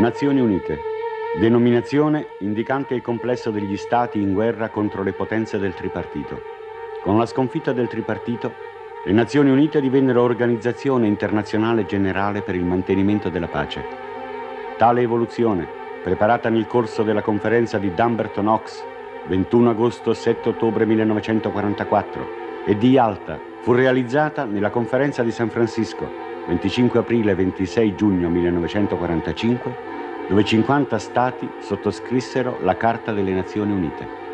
Nazioni Unite, denominazione indicante il complesso degli stati in guerra contro le potenze del tripartito. Con la sconfitta del tripartito, le Nazioni Unite divennero organizzazione internazionale generale per il mantenimento della pace. Tale evoluzione, preparata nel corso della conferenza di Dumbarton Oaks 21 agosto 7 ottobre 1944 e di Yalta fu realizzata nella conferenza di San Francisco 25 aprile 26 giugno 1945 dove 50 stati sottoscrissero la Carta delle Nazioni Unite.